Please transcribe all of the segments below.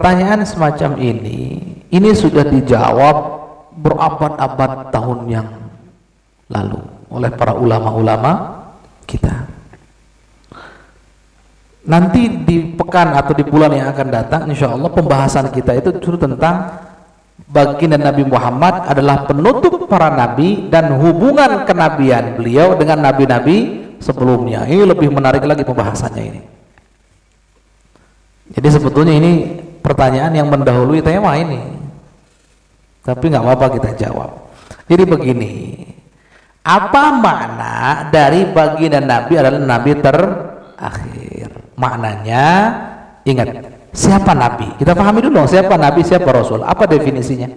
pertanyaan semacam ini ini sudah dijawab berabad-abad tahun yang lalu oleh para ulama-ulama kita. Nanti di pekan atau di bulan yang akan datang insya Allah pembahasan kita itu justru tentang baginda Nabi Muhammad adalah penutup para nabi dan hubungan kenabian beliau dengan nabi-nabi sebelumnya. Ini lebih menarik lagi pembahasannya ini. Jadi sebetulnya ini pertanyaan yang mendahului tema ini tapi nggak apa-apa kita jawab jadi begini apa makna dari baginda nabi adalah nabi terakhir maknanya ingat Siapa nabi? Kita pahami dulu siapa nabi, siapa rasul. Apa definisinya?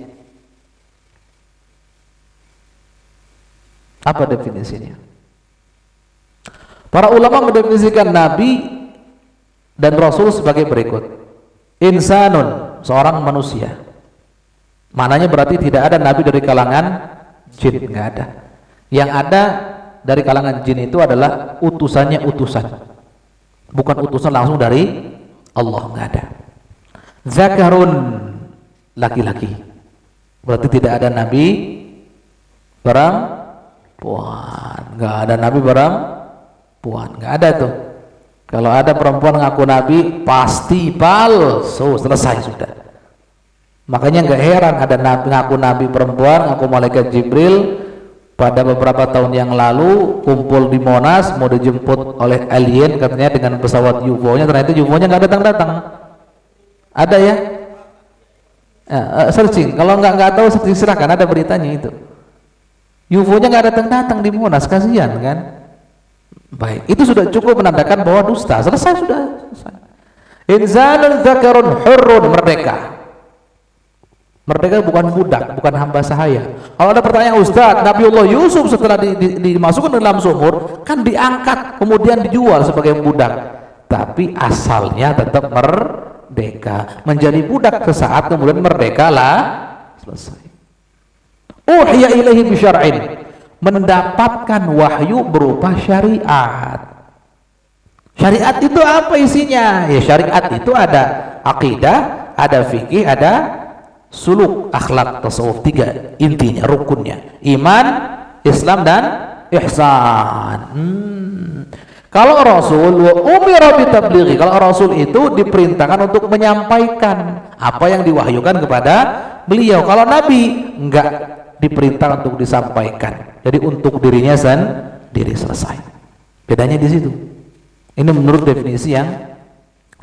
Apa definisinya? Para ulama mendefinisikan nabi dan rasul sebagai berikut. Insanun, seorang manusia. Maknanya berarti tidak ada nabi dari kalangan jin, enggak ada. Yang ada dari kalangan jin itu adalah utusannya utusan. Bukan utusan langsung dari Allah nggak ada zakarun laki-laki berarti tidak ada nabi perempuan nggak ada nabi perempuan nggak ada tuh kalau ada perempuan ngaku nabi pasti palsu selesai sudah. Makanya nggak heran ada nabi ngaku nabi perempuan ngaku malaikat Jibril. Pada beberapa tahun yang lalu kumpul di Monas mau dijemput oleh alien katanya dengan pesawat UFO-nya ternyata UFO-nya nggak datang-datang. Ada ya, uh, searching. Kalau nggak nggak tahu searching silakan. Ada beritanya itu. UFO-nya nggak datang-datang di Monas kasihan kan baik itu sudah cukup menandakan bahwa dusta selesai sudah selesai zakarun hurrun merdeka Merdeka bukan budak, bukan hamba sahaya. Kalau ada pertanyaan Ustaz, Nabiullah Yusuf setelah di, di, dimasukkan dalam sumur, kan diangkat, kemudian dijual sebagai budak. Tapi asalnya tetap merdeka. Menjadi budak sesaat, kemudian merdeka lah. Selesai. Uhya ilahi bisyar'in. Mendapatkan wahyu berupa syariat. Syariat itu apa isinya? Ya syariat itu ada akidah, ada fikih, ada suluk akhlak tasawuf tiga intinya rukunnya iman Islam dan ihsan hmm. kalau Rasul wa umira bitablighi kalau Rasul itu diperintahkan untuk menyampaikan apa yang diwahyukan kepada beliau kalau Nabi enggak diperintahkan untuk disampaikan. Jadi untuk dirinya sendiri selesai. Bedanya di situ. Ini menurut definisi yang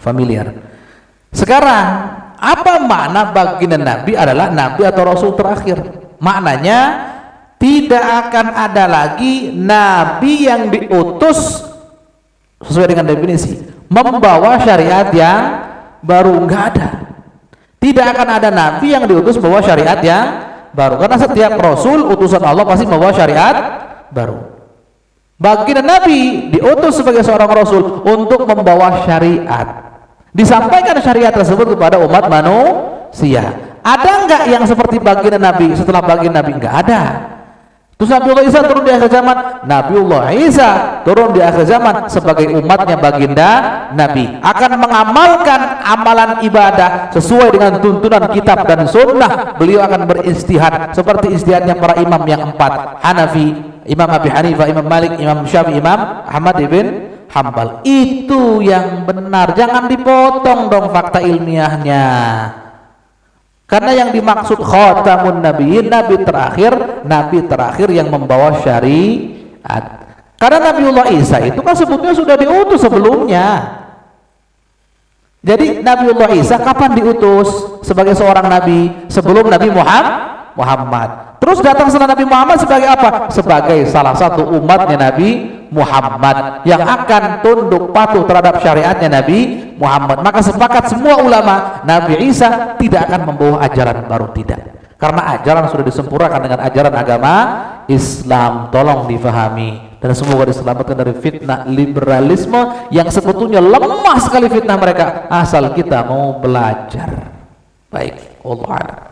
familiar. Sekarang apa makna baginda Nabi adalah Nabi atau Rasul terakhir? Maknanya tidak akan ada lagi Nabi yang diutus sesuai dengan definisi. Membawa syariat yang baru enggak ada. Tidak akan ada Nabi yang diutus membawa syariat yang baru. Karena setiap Rasul utusan Allah pasti membawa syariat baru. Baginda Nabi diutus sebagai seorang Rasul untuk membawa syariat. Disampaikan syariat tersebut kepada umat manusia. Ada enggak yang seperti baginda Nabi setelah baginda Nabi? Enggak ada terus Nabiullah Isa turun di akhir zaman? Nabiullah Isa turun di akhir zaman sebagai umatnya baginda Nabi. Akan mengamalkan amalan ibadah sesuai dengan tuntunan kitab dan sunnah. Beliau akan beristihad seperti istihadnya para imam yang empat. Hanafi Imam Abi Hanifah, Imam Malik, Imam Syafi'i, Imam Ahmad ibn hambal itu yang benar. Jangan dipotong dong fakta ilmiahnya karena yang dimaksud khatamun nabiyyin nabi terakhir nabi terakhir yang membawa syariat. Karena Nabiullah Isa itu kan sebutnya sudah diutus sebelumnya. Jadi Nabiullah Isa kapan diutus? Sebagai seorang nabi sebelum Nabi Muhammad Muhammad. Terus datang setelah Nabi Muhammad sebagai apa? Sebagai salah satu umatnya Nabi Muhammad yang akan tunduk patuh terhadap syariatnya Nabi Muhammad. Maka sepakat semua ulama Nabi Isa tidak akan membawa ajaran baru tidak. Karena ajaran sudah disempurnakan dengan ajaran agama Islam. Tolong difahami dan semoga diselamatkan dari fitnah liberalisme yang sebetulnya lemah sekali fitnah mereka asal kita mau belajar. Baik, Allah